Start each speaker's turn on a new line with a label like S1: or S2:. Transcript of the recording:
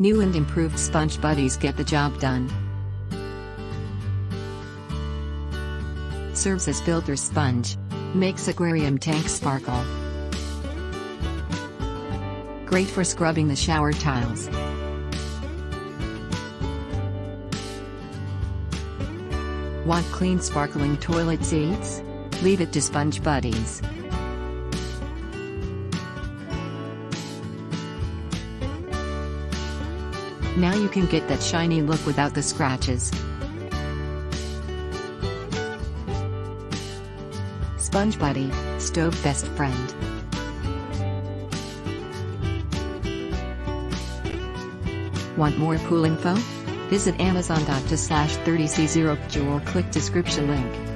S1: New and improved sponge buddies get the job done. Serves as filter sponge. Makes aquarium tank sparkle. Great for scrubbing the shower tiles. Want clean sparkling toilet seats? Leave it to Sponge Buddies. Now you can get that shiny look without the scratches. Sponge Buddy, Stove Best Friend. Want more pool info? Visit amazon.to slash 30c0 or click description link.